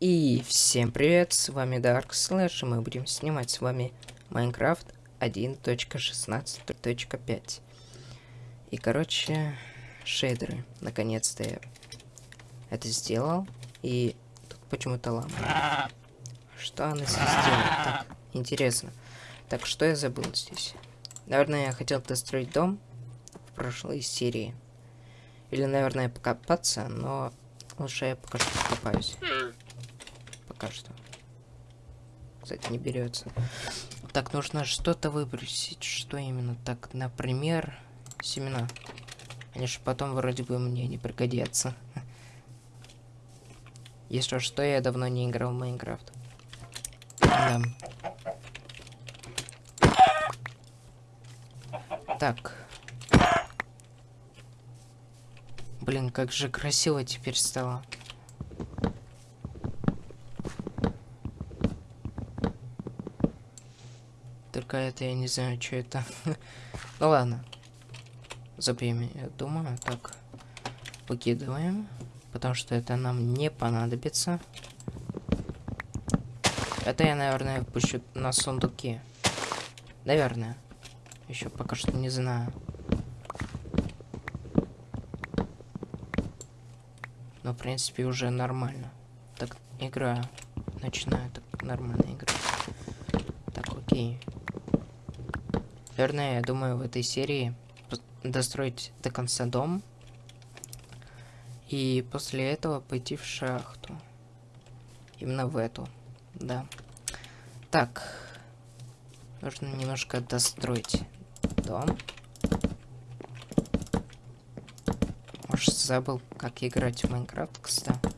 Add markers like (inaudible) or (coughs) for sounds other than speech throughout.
И всем привет, с вами Dark Slash, и мы будем снимать с вами Minecraft 1.16.5. И, короче, шейдеры. Наконец-то я это сделал, и тут почему-то лама. Что она здесь делает? Так, интересно. Так, что я забыл здесь? Наверное, я хотел достроить дом в прошлой серии. Или, наверное, покопаться, но лучше я пока что покопаюсь пока что. Кстати, не берется. Так, нужно что-то выбросить. Что именно? Так, например, семена. Они же потом вроде бы мне не пригодятся. (laughs) Если что, я давно не играл в Майнкрафт. Да. Так. Блин, как же красиво теперь стало. Какая-то, я не знаю, что это. (laughs) ну ладно. Забьем, я думаю. Так, выкидываем. Потому что это нам не понадобится. Это я, наверное, пущу на сундуки. Наверное. Еще пока что не знаю. Но, в принципе, уже нормально. Так, играю. Начинаю так нормально играть. Так, окей. Наверное, я думаю, в этой серии достроить до конца дом. И после этого пойти в шахту. Именно в эту. Да. Так. Нужно немножко достроить дом. Может, забыл, как играть в Майнкрафт, кстати.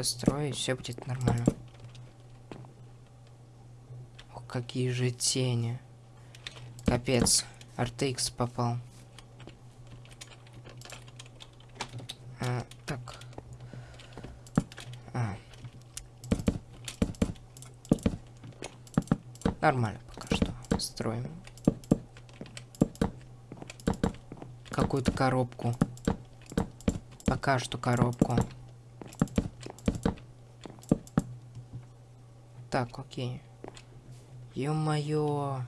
Построю, все будет нормально. О, какие же тени. Капец. RTX попал. А, так. А. Нормально пока что. Строим. Какую-то коробку. Пока что коробку. Так, окей. Ё-моё.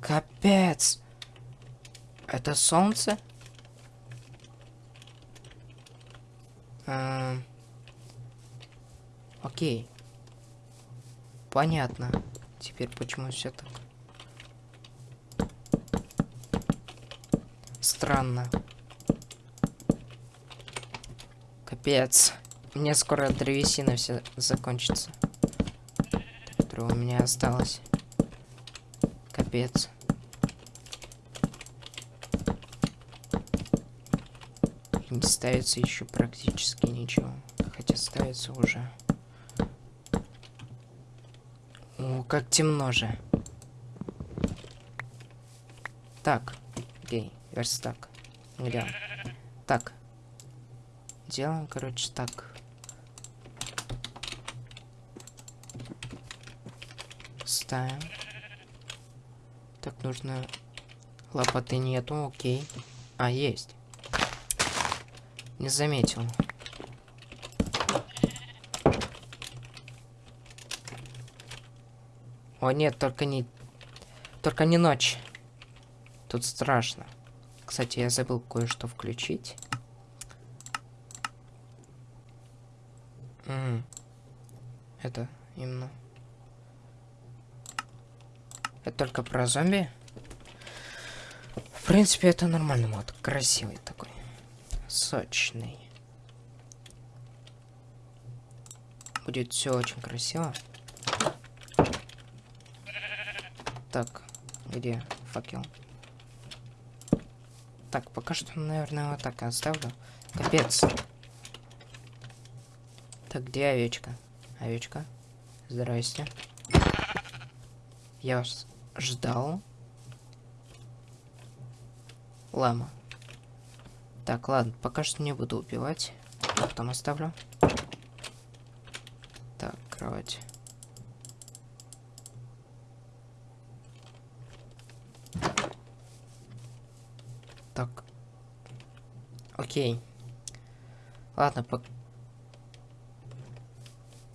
Капец. Это солнце? А... Окей. Понятно. Теперь почему все так? Странно. Капец. Мне скоро древесина все закончится которое у меня осталось. Капец. не ставится еще практически ничего. Хотя ставится уже. О, как темно же. Так. Окей, верстак. Где Так. Делаем, короче, так. Ставим. Так, нужно... Лопаты нету, окей. А, есть. Не заметил. О, нет, только не... Только не ночь. Тут страшно. Кстати, я забыл кое-что включить. М -м. Это именно... Это только про зомби. В принципе, это нормальный мод. Красивый такой. Сочный. Будет все очень красиво. Так, где факел? Так, пока что, наверное, вот так оставлю. Капец. Так, где овечка? Овечка. Здрасте. Я вас ждал. Лама. Так, ладно, пока что не буду убивать. Потом оставлю. Так, кровать. Так, Окей. Ладно, по...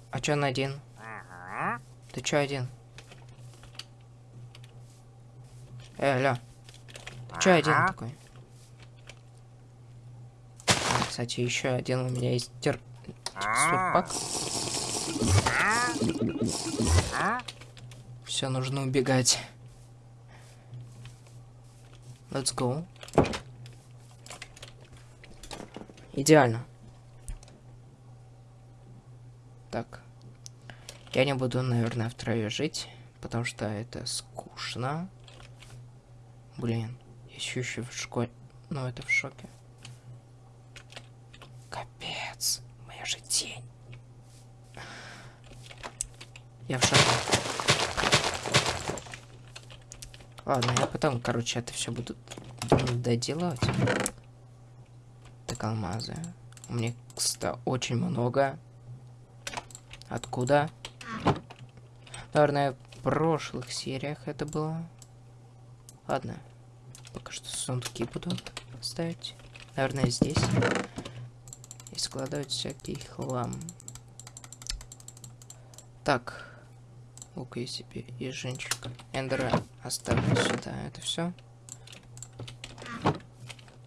А чё он один? Ты чё один? Э, алло. Ты чё один такой? А, кстати, еще один у меня есть тер... текстурпак. Все, нужно убегать. Let's go. Идеально. Так. Я не буду, наверное, втроем жить, потому что это скучно. Блин, еще еще в школе. Ну, это в шоке. Капец, моя же тень. Я в шоке. Ладно, я потом, короче, это все буду доделывать. Так, алмазы. У меня, кстати, очень много. Откуда? Наверное, в прошлых сериях это было. Ладно. Пока что сундуки буду ставить. Наверное, здесь. И складывать всякий хлам. Так. Лук я себе и женщик. Эндера оставлю сюда. Это все.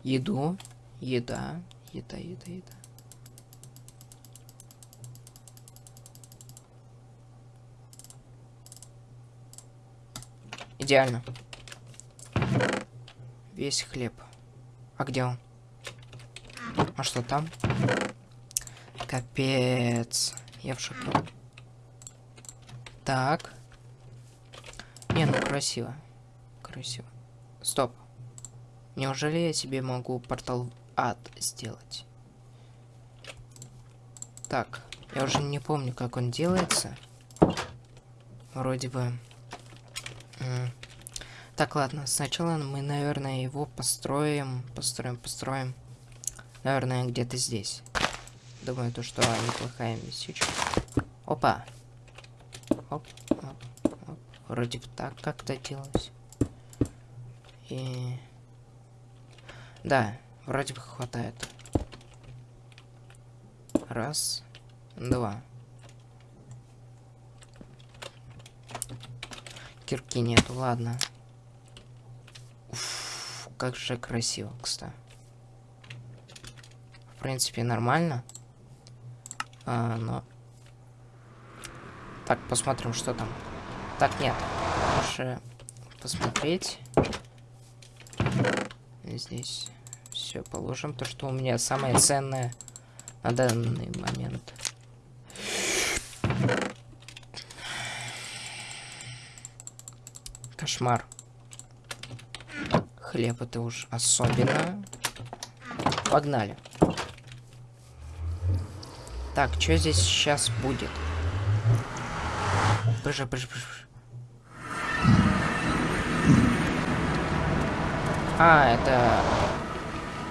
Еду. Еда. Еда, еда, еда. Идеально. Весь хлеб. А где он? А что там? Капец. Я в шоке. Так. Не, ну красиво. Красиво. Стоп. Неужели я себе могу портал ад сделать? Так. Я уже не помню, как он делается. Вроде бы... Так, ладно, сначала мы, наверное, его построим, построим, построим. Наверное, где-то здесь. Думаю, то, что неплохая местечко. Опа. Оп, оп, оп. Вроде бы так как-то делалось. И... Да, вроде бы хватает. Раз, два. Кирки нету, ладно как же красиво, кстати. В принципе, нормально. А, но... Так, посмотрим, что там. Так, нет. Лучше посмотреть. Здесь все положим. То, что у меня самое ценное на данный момент. Кошмар. Хлеб это уж особенно. Погнали. Так, что здесь сейчас будет? Боже, боже, боже. А, это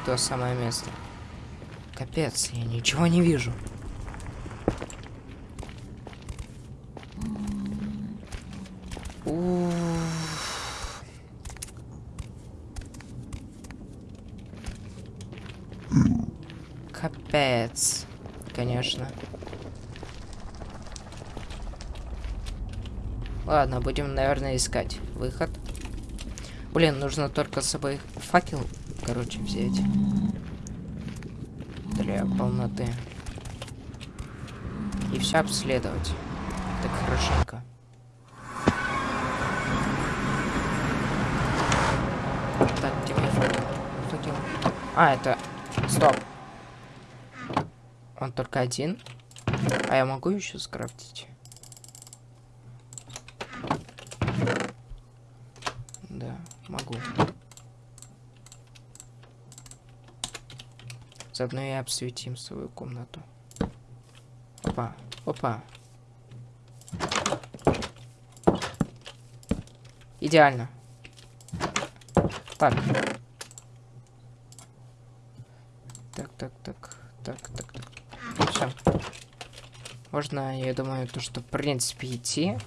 то самое место. Капец, я ничего не вижу. Капец. Конечно. Ладно, будем, наверное, искать выход. Блин, нужно только с собой факел, короче, взять. Для полноты. И все обследовать. Так хорошенько. Так? Факел. А, это... Стоп. Он только один. А я могу еще скрафтить? Да, могу. Заодно и обсветим свою комнату. Опа, опа. Идеально. Так. Так, так, так, так, так. Все. Можно, я думаю, то, что в принципе идти.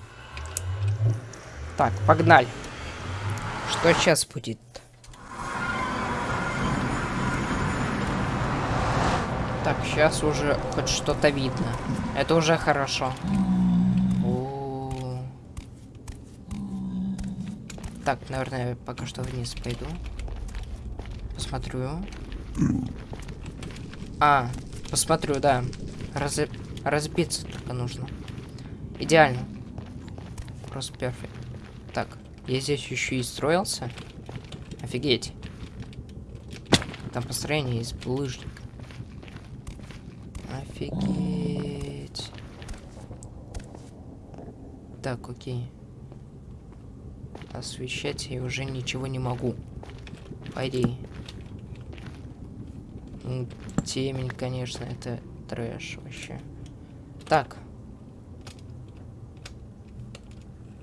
Так, погнали. Что сейчас будет? Так, сейчас уже хоть что-то видно. Это уже хорошо. О. Так, наверное, я пока что вниз пойду. Посмотрю. А, посмотрю, да. Раз... Разбиться только нужно. Идеально. Просто перфект. Так, я здесь еще и строился. Офигеть. Там построение из булыжника. Офигеть. Так, окей. Освещать я уже ничего не могу. По идее. Темень, конечно, это трэш вообще. Так.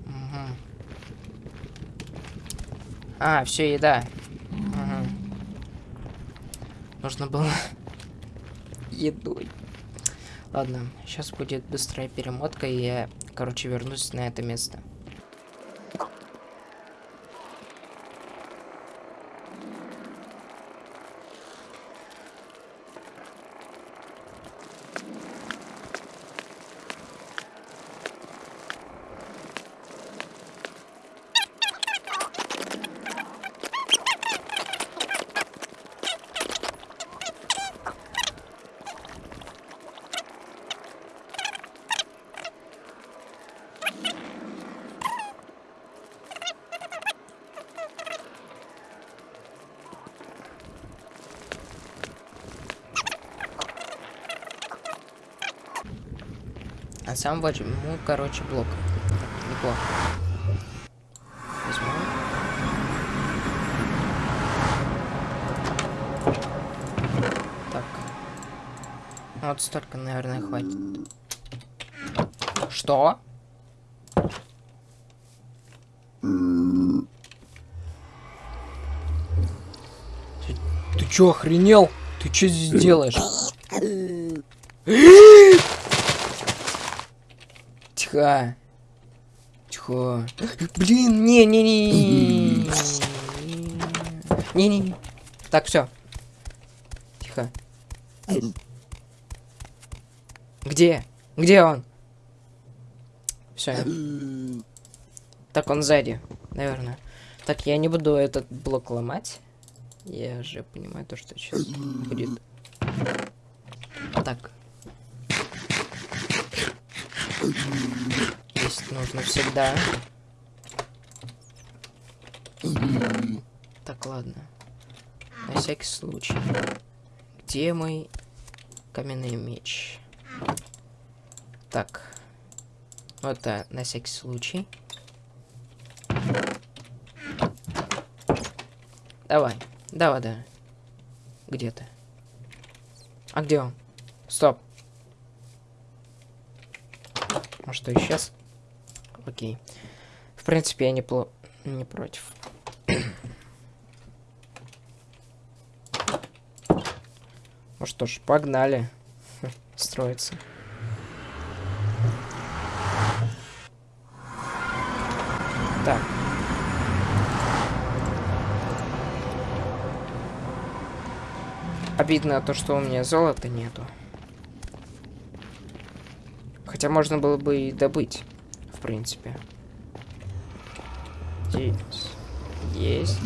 Угу. А, все, еда. Угу. Нужно было (laughs) едой. Ладно, сейчас будет быстрая перемотка, и я, короче, вернусь на это место. А сам возьму, короче, блок. Неплохо. Возьму. Так. Вот столько, наверное, хватит. Что? Ты, ты чё, охренел? Ты что здесь (coughs) делаешь? Тихо. Тихо. Блин, не-не-не. Не-не-не. Так, все. Тихо. Где? Где он? Все. Так, он сзади, наверное. Так, я не буду этот блок ломать. Я же понимаю то, что сейчас будет. Так. Есть нужно всегда. Так, ладно. На всякий случай. Где мой каменный меч? Так. Вот да, на всякий случай. Давай. Давай, да. Где ты? А где он? Стоп. А что, исчез? Окей. В принципе, я не, пло... не против. ну что ж, погнали. (laughs) Строиться. Так. Обидно то, что у меня золота нету. Хотя можно было бы и добыть, в принципе. Здесь есть.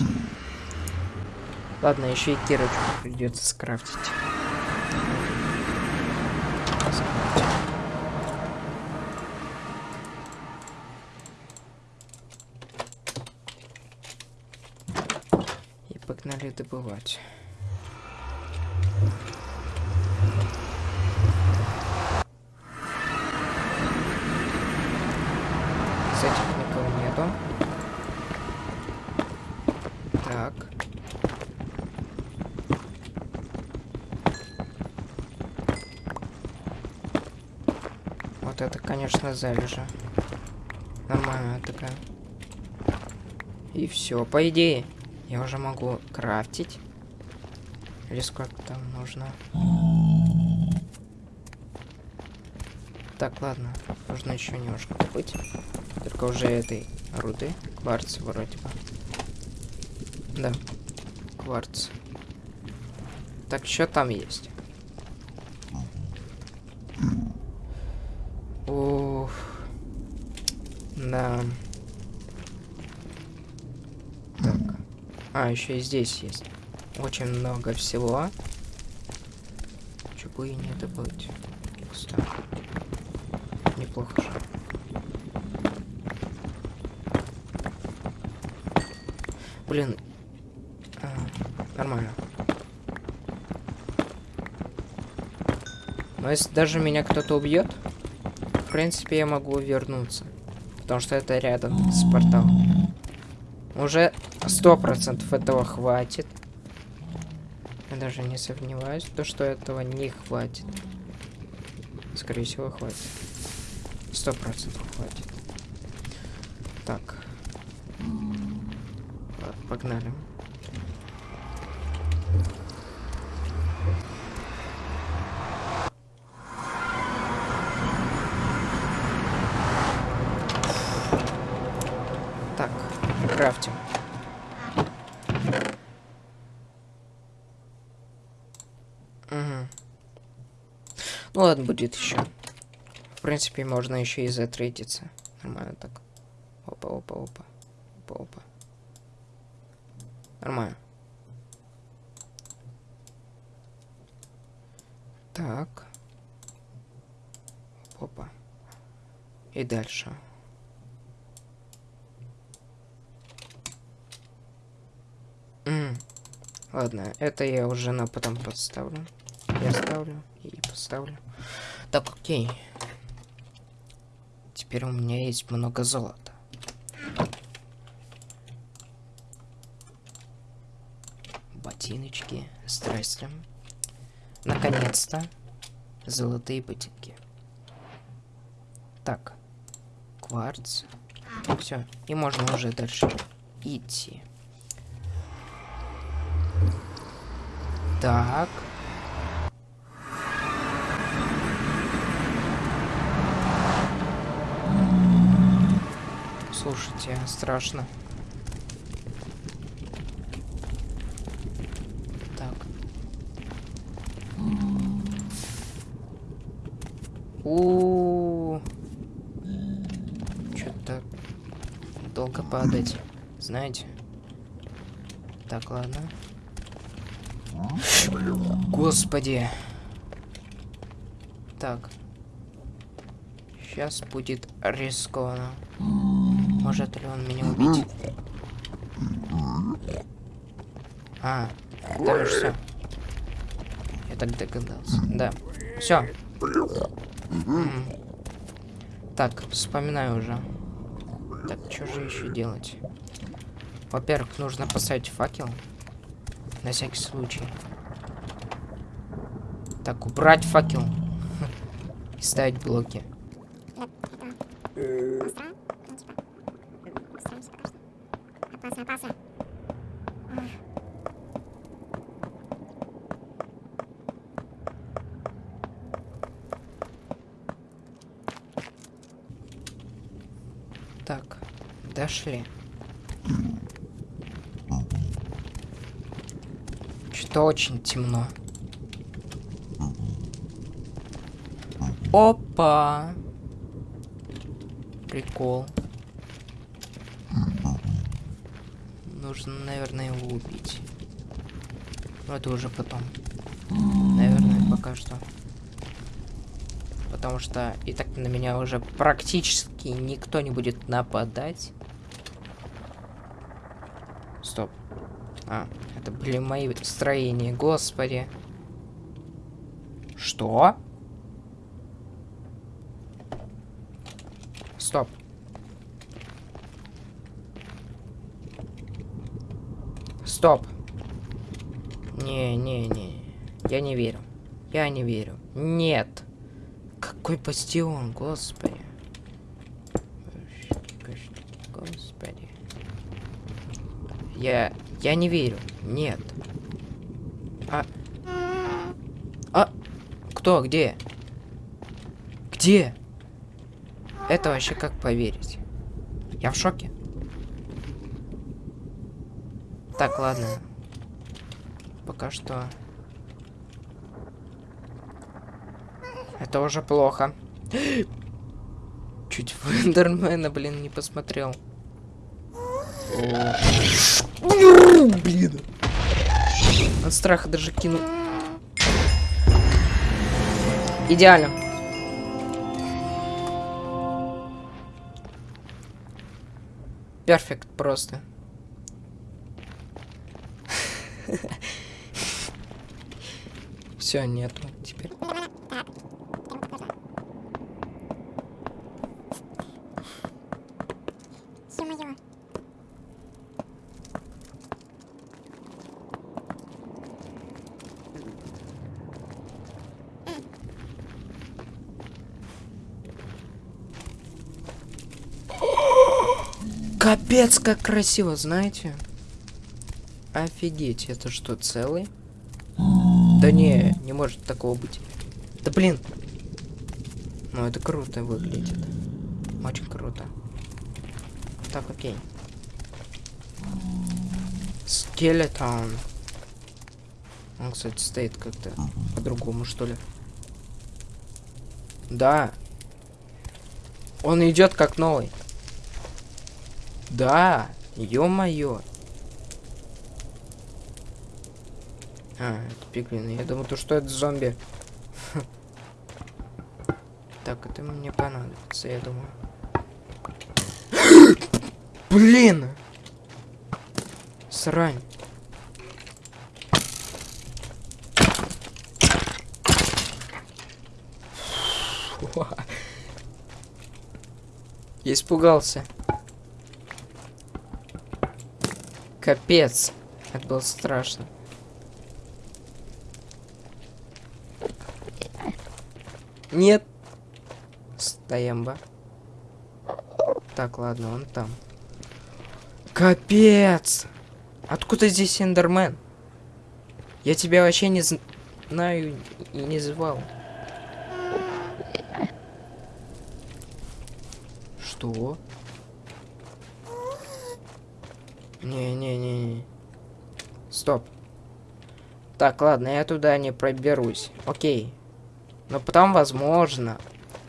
Ладно, еще и кирочку придется скрафтить. И погнали добывать. Вот это, конечно, залежа. Нормальная такая. И все, по идее, я уже могу крафтить. Или сколько там нужно. Так, ладно. Нужно еще немножко добыть. Только уже этой руды. Кварц вроде бы. Да. Кварц. Так, что там есть? Ух. Да. Так. А, еще и здесь есть. Очень много всего. Чего и не добыть. Кстати. Неплохо же. Блин, Нормально. Но если даже меня кто-то убьет, в принципе, я могу вернуться. Потому что это рядом с порталом. Уже сто процентов этого хватит. Я даже не сомневаюсь, то что этого не хватит. Скорее всего, хватит. Сто процентов хватит. Так. Погнали. Так, крафтим. Угу. Ну ладно, будет еще. В принципе, можно еще и затрейдиться. Нормально так. Опа, опа, опа. Опа, опа. Нормально. Так. Опа. И дальше. М Ладно, это я уже на потом подставлю. Я ставлю и поставлю. Так, окей. Теперь у меня есть много золота. Ботиночки. Здрасте. Наконец-то. Золотые ботинки. Так. Кварц. Все. И можно уже дальше идти. Так. Слушайте, страшно. Так. -у. Что-то долго падать, знаете? Так, ладно. Господи. Так. Сейчас будет рискованно. Может ли он меня убить? А, да все. Я так догадался. Да. Все. Так, вспоминаю уже. Так, что же еще делать? Во-первых, нужно поставить факел. На всякий случай. Так, убрать факел. (laughs) И ставить блоки. Дошли. Что очень темно. Опа! Прикол. Нужно, наверное, его убить. Но это уже потом. Наверное, пока что. Потому что и так на меня уже практически никто не будет нападать. Стоп. А, это были мои строения, господи. Что? Стоп. Стоп. Не-не-не. Я не верю. Я не верю. Нет. Какой бастион, господи. Господи. Я... Я не верю. Нет. А... А... Кто? Где? Где? Это вообще как поверить? Я в шоке. Так, ладно. Пока что... Это уже плохо. Чуть в Эндермена, блин, не посмотрел. Блин. От страха даже кинул. Идеально. Перфект просто. (laughs) Все, нету теперь. Ё-моё. Капец, как красиво, знаете? Офигеть, это что, целый? Да не, не может такого быть. Да блин. Ну, это круто выглядит. Очень круто. Так, окей. Скелетон. Он, кстати, стоит как-то по-другому, что ли. Да. Он идет как новый. Да, ё-моё. А, это пиглины. Я думал, то что это зомби. Так, это мне понадобится, я думаю. (gasps) Блин! Срань. (laughs) Я испугался. Капец. Это было страшно. Нет. Стоямба. Так, ладно, он там. Капец! Откуда здесь Эндермен? Я тебя вообще не зн- знаю и не звал. Что? Не-не-не. Стоп. Так, ладно, я туда не проберусь. Окей. Но потом, возможно,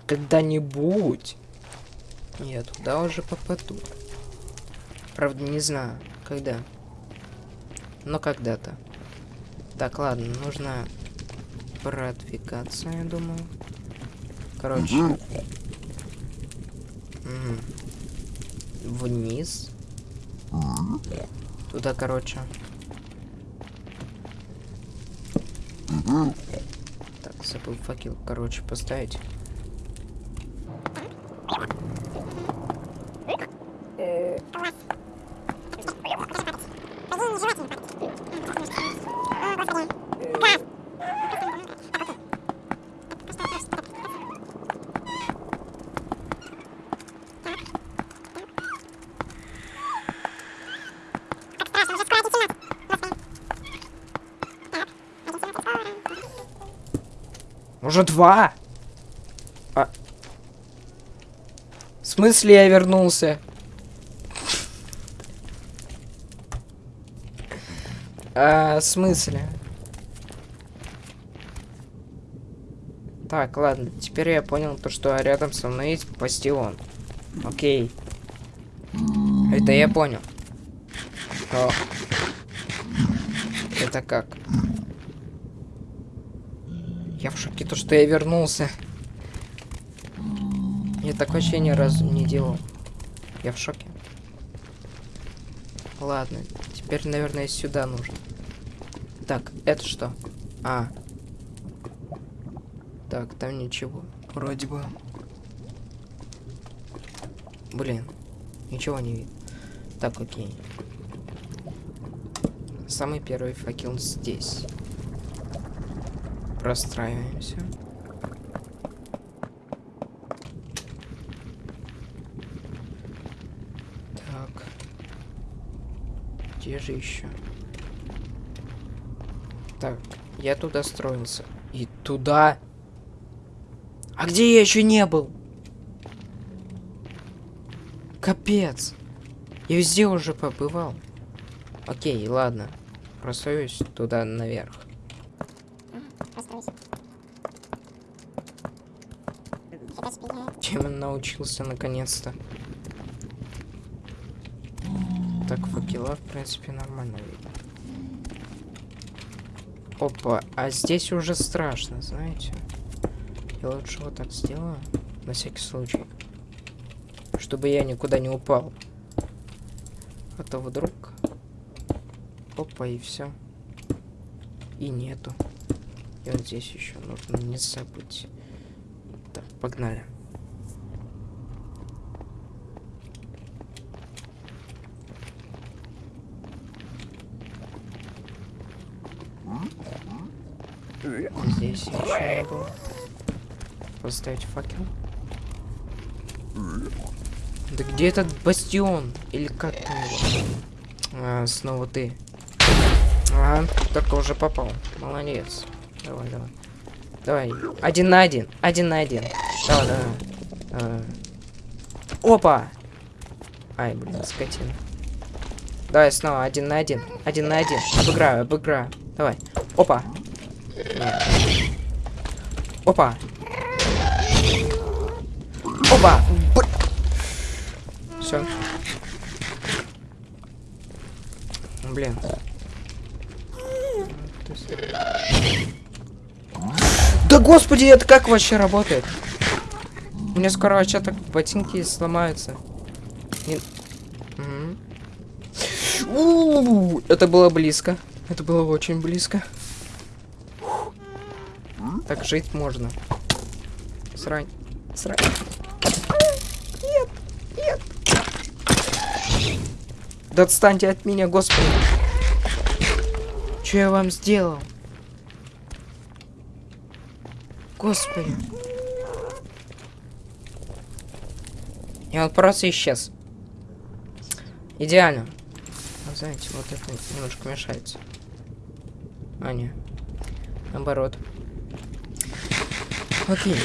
когда-нибудь я туда уже попаду. Правда, не знаю, когда. Но когда-то. Так, ладно, нужно продвигаться, я думаю. Короче. Мгм. Вниз. Туда, короче. Так, забыл факел, короче, поставить. Уже два? А... В смысле я вернулся? А, в смысле? Так, ладно, теперь я понял то, что рядом со мной есть бастион. Окей. Это я понял. Но... Это как? Шоке, то, что я вернулся. Я так вообще ни разу не делал. Я в шоке. Ладно, теперь, наверное, сюда нужно. Так, это что? А. Так, там ничего. Вроде бы. Блин, ничего не видно. Так, окей. Самый первый факел здесь. Простраиваемся. Так. Где же еще? Так, я туда строился. И туда. А где я еще не был? Капец. Я везде уже побывал. Окей, ладно. Просуюсь туда наверх. Постройся. Фига себе. Чем он научился наконец-то. Так, факела, в принципе, нормально видно. Опа, а здесь уже страшно, знаете? Я лучше вот так сделаю, на всякий случай. Чтобы я никуда не упал. А то вдруг... Опа, и все. И нету. И вот здесь еще нужно не забыть. Так, погнали. Здесь еще было. Поставить факел. Да где этот бастион? Или как там его? А, снова ты. Ага, только уже попал. Молодец. Давай, давай. Давай. Один на один. Один на один. Давай, давай. давай. Опа! Ай, блин, скотина. Давай снова один на один. Один на один. Обыграю, обыграю. Давай. Опа. Опа. Опа. Все. Блин. Да господи, это как вообще работает? У меня скоро вообще так ботинки сломаются. Не... Угу. Это было близко. Это было очень близко. Так жить можно. Срань. Срань. Нет. Нет. Да отстаньте от меня, господи. Что я вам сделал? Господи. И он просто исчез. Идеально. А знаете, вот это немножко мешается. А, не. Наоборот. Окей.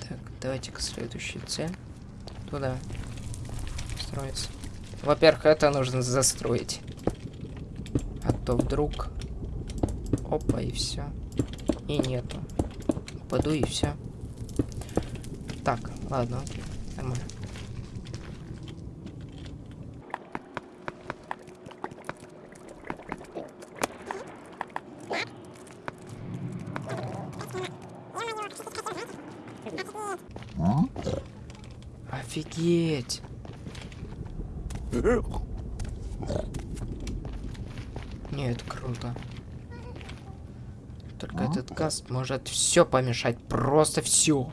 Так, давайте-ка следующей цель. Туда. Строиться. Во-первых, это нужно застроить. А то вдруг... Опа, и все. И нету. Упаду и все. Так, ладно, окей. Нормально. Офигеть! Нет, круто. Только этот газ может все помешать. Просто все.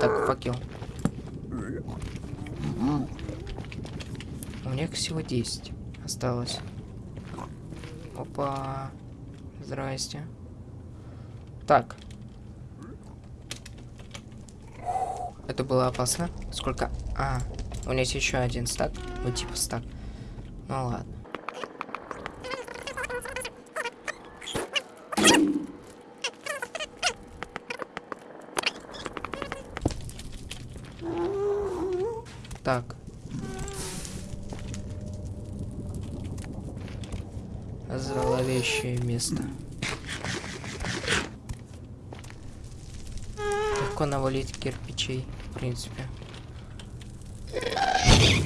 Так, факел. У них всего 10 осталось. Опа. Здрасте. Так. Это было опасно. Сколько? А, у меня есть еще один стак. Вот типа стак. Ну ладно. Так. Зловещее место. Легко навалить кирпичей, в принципе.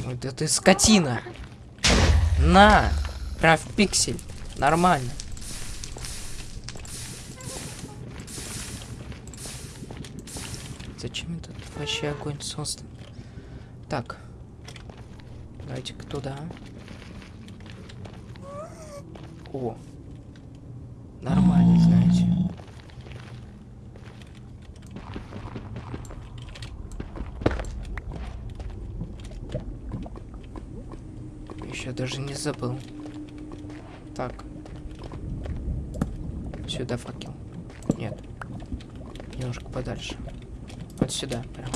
Ой, да ты скотина! На! Прям в пиксель. Нормально. Зачем этот вообще огонь создан? Так. Давайте-ка туда. О. Нормально, знаете. Еще даже не забыл. Так. Сюда факел. Нет. Немножко подальше. Вот сюда, прям.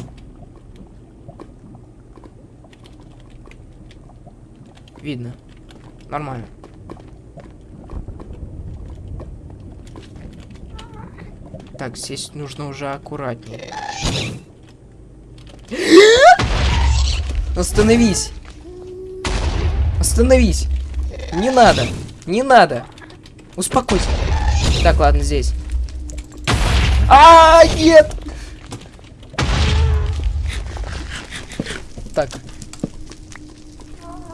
Видно. Нормально. Так, здесь нужно уже аккуратнее. Остановись! Остановись! Не надо! Не надо! Успокойся! Так, ладно, здесь. А, нет! Так.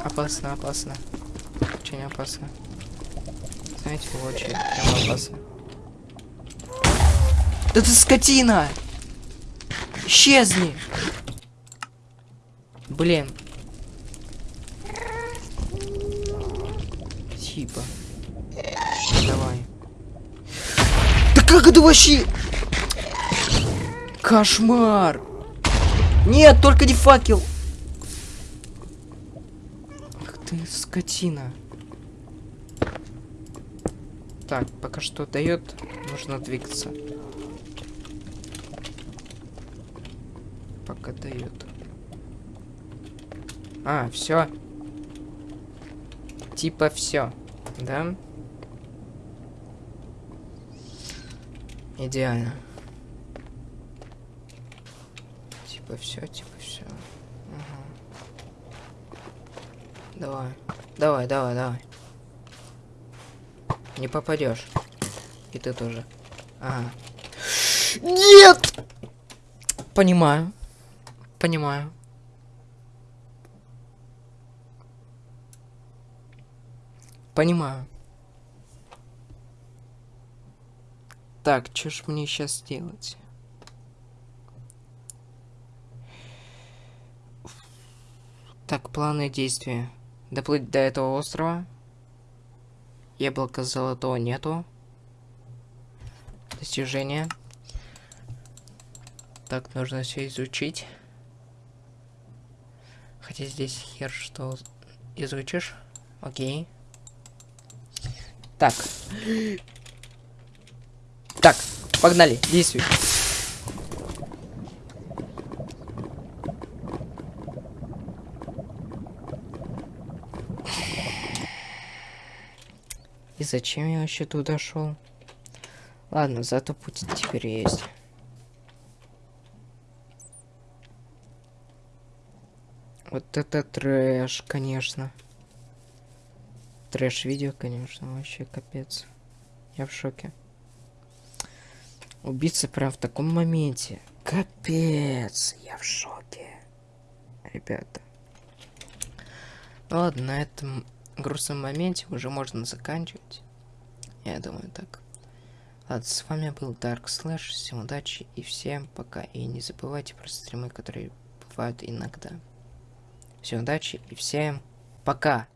Опасно, опасно. Очень опасно. Знаете, очень прям опасно. Да ты скотина! Исчезни! Блин. Типа. Давай. Да как это вообще? Кошмар! Нет, только не факел! Ах ты скотина. Так, пока что дает, нужно двигаться. Пока дает. А, все. Типа все, да? Идеально. Типа все, типа все. Давай, давай, давай, давай. Не попадешь. И ты тоже. Ага. Нет! Понимаю. Понимаю. Понимаю. Так, что ж мне сейчас делать? Так, планы действия. Доплыть до этого острова. Яблока золотого нету. Достижения. Так, нужно все изучить. Хотя здесь хер что изучишь. Окей. Так. Так, погнали, действуй. И зачем я вообще туда шел? Ладно, зато путь теперь есть. Вот это трэш, конечно. Трэш-видео, конечно, вообще капец. Я в шоке. Убийца прям в таком моменте. Капец, я в шоке. Ребята. Ну ладно, на этом грустном моменте уже можно заканчивать. Я думаю так. Ладно, с вами был Dark Slash. Всем удачи и всем пока. И не забывайте про стримы, которые бывают иногда. Всем удачи и всем пока.